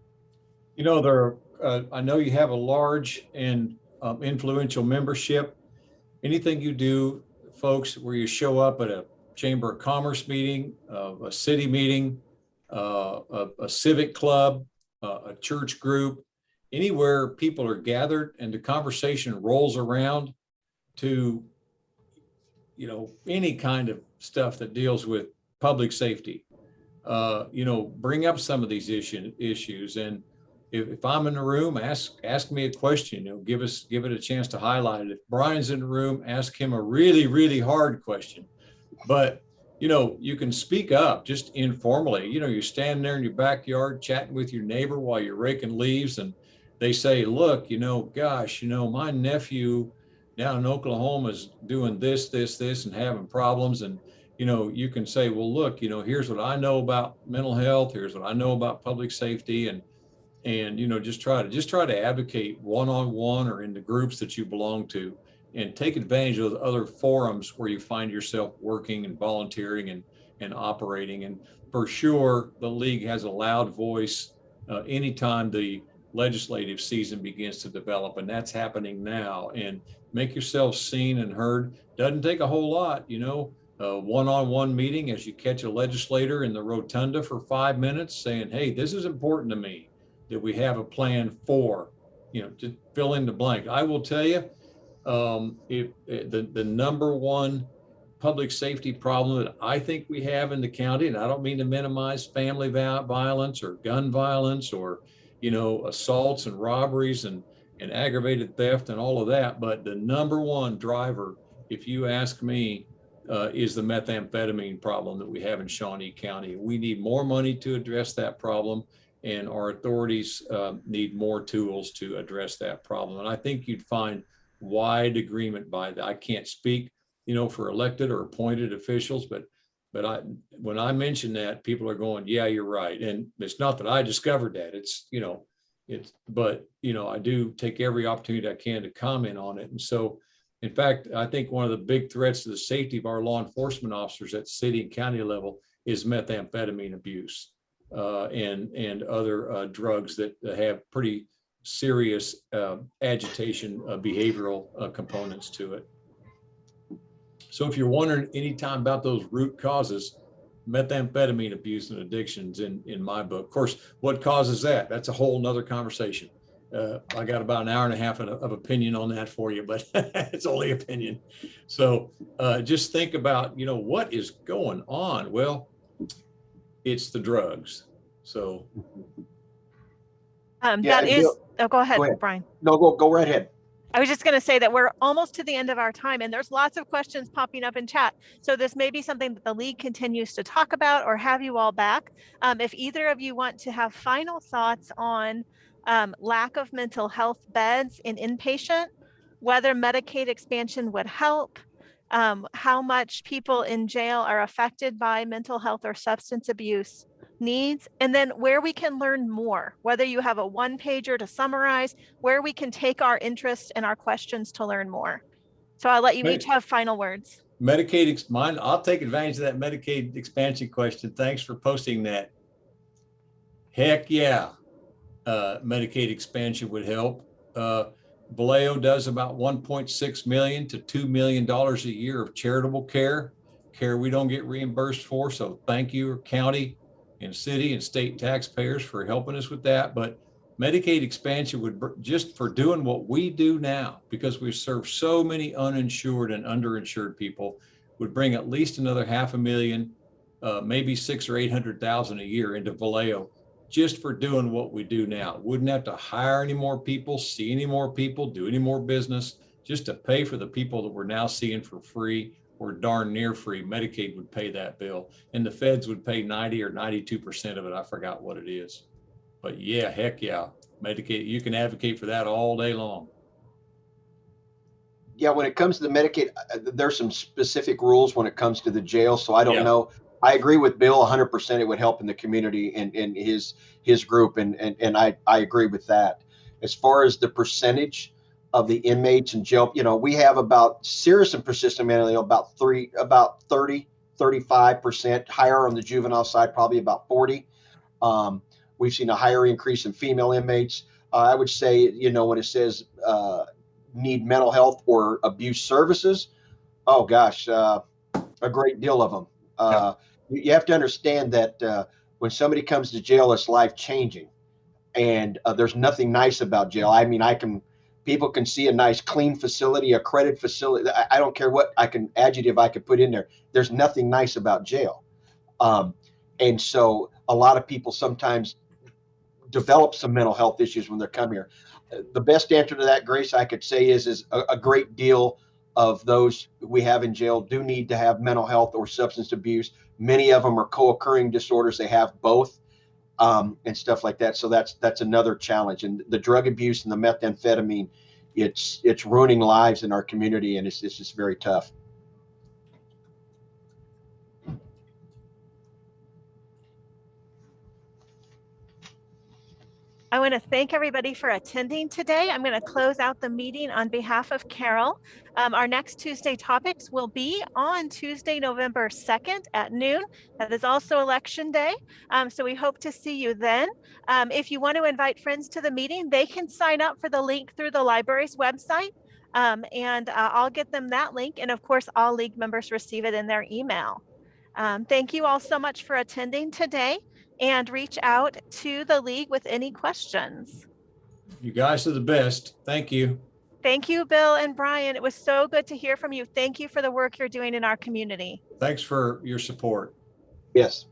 S2: You know, there, uh, I know you have a large and um, influential membership. Anything you do, folks, where you show up at a Chamber of Commerce meeting, uh, a city meeting, uh, a, a civic club, uh, a church group, anywhere people are gathered and the conversation rolls around to, you know, any kind of stuff that deals with public safety. Uh, you know, bring up some of these issue, issues and if, if I'm in the room, ask, ask me a question, you know, give us, give it a chance to highlight it. If Brian's in the room, ask him a really, really hard question. But, you know, you can speak up just informally, you know, you're standing there in your backyard chatting with your neighbor while you're raking leaves and they say, look, you know, gosh, you know, my nephew down in Oklahoma is doing this, this, this and having problems. And, you know, you can say, well, look, you know, here's what I know about mental health. Here's what I know about public safety and, and, you know, just try to, just try to advocate one-on-one or in the groups that you belong to and take advantage of the other forums where you find yourself working and volunteering and, and operating. And for sure, the league has a loud voice uh, anytime the legislative season begins to develop and that's happening now. And make yourself seen and heard. Doesn't take a whole lot you know a one-on-one meeting as you catch a legislator in the rotunda for five minutes saying hey this is important to me that we have a plan for you know to fill in the blank. I will tell you um if, if the the number one public safety problem that i think we have in the county and i don't mean to minimize family violence or gun violence or you know, assaults and robberies and, and aggravated theft and all of that. But the number one driver, if you ask me, uh, is the methamphetamine problem that we have in Shawnee County. We need more money to address that problem and our authorities uh, need more tools to address that problem. And I think you'd find wide agreement by that. I can't speak, you know, for elected or appointed officials, but but I, when I mention that, people are going, yeah, you're right. And it's not that I discovered that. It's, you know, it's, but, you know, I do take every opportunity I can to comment on it. And so, in fact, I think one of the big threats to the safety of our law enforcement officers at city and county level is methamphetamine abuse uh, and, and other uh, drugs that have pretty serious uh, agitation uh, behavioral uh, components to it. So if you're wondering anytime about those root causes, methamphetamine abuse and addictions in, in my book. Of course, what causes that? That's a whole nother conversation. Uh, I got about an hour and a half of, of opinion on that for you, but it's only opinion. So uh, just think about, you know, what is going on? Well, it's the drugs. So
S4: Um,
S3: Yeah,
S4: that
S3: and
S4: is, oh, go ahead,
S3: go ahead.
S4: Brian.
S3: No, go, go right ahead.
S4: I was just going to say that we're almost to the end of our time and there's lots of questions popping up in chat. So this may be something that the league continues to talk about or have you all back. Um, if either of you want to have final thoughts on um, lack of mental health beds in inpatient, whether Medicaid expansion would help, um, how much people in jail are affected by mental health or substance abuse needs, and then where we can learn more, whether you have a one pager to summarize, where we can take our interest and our questions to learn more. So I'll let you
S2: Great.
S4: each have final words.
S2: Medicaid, mine, I'll take advantage of that Medicaid expansion question. Thanks for posting that. Heck, yeah. Uh, Medicaid expansion would help. Uh, Valeo does about 1.6 million to $2 million a year of charitable care, care we don't get reimbursed for. So thank you, county and city and state taxpayers for helping us with that. But Medicaid expansion would, just for doing what we do now, because we serve so many uninsured and underinsured people, would bring at least another half a million, uh, maybe six or 800,000 a year into Valeo, just for doing what we do now. Wouldn't have to hire any more people, see any more people, do any more business, just to pay for the people that we're now seeing for free or darn near free. Medicaid would pay that bill and the feds would pay 90 or 92% of it. I forgot what it is. But yeah, heck yeah, Medicaid, you can advocate for that all day long.
S3: Yeah, when it comes to the Medicaid, uh, there's some specific rules when it comes to the jail. So I don't
S2: Yeah.
S3: know. I agree with Bill 100%. It would help in the community and, and his his group, and, and and I I agree with that. As far as the percentage of the inmates and jail, you know, we have about serious and persistent mentally ill about three, about 30, 35 percent higher on the juvenile side, probably about 40. Um, we've seen a higher increase in female inmates. Uh, I would say, you know, when it says uh, need mental health or abuse services, oh gosh, uh, a great deal of them. Uh, you, you have to understand that uh, when somebody comes to jail, it's life changing, and uh, there's nothing nice about jail. I mean, I can people can see a nice, clean facility, a credit facility. I, I don't care what I can adjective I could put in there. There's nothing nice about jail, um, and so a lot of people sometimes develop some mental health issues when they come here. The best answer to that, Grace, I could say is is a, a great deal of those we have in jail do need to have mental health or substance abuse. Many of them are co-occurring disorders; they have both, um, and stuff like that. So that's that's another challenge. And the drug abuse and the methamphetamine, it's it's ruining lives in our community, and it's it's just very tough.
S4: I want to thank everybody for attending today. I'm going to close out the meeting on behalf of Carol. Um, our next Tuesday topics will be on Tuesday, November 2nd at noon. That is also election day. Um, so we hope to see you then. Um, if you want to invite friends to the meeting, they can sign up for the link through the library's website. Um, and uh, I'll get them that link. And of course, all league members receive it in their email. Um, thank you all so much for attending today and reach out to the league with any questions.
S2: You guys are the best. Thank you.
S4: Thank you, Bill and Brian. It was so good to hear from you. Thank you for the work you're doing in our community.
S2: Thanks for your support.
S3: Yes.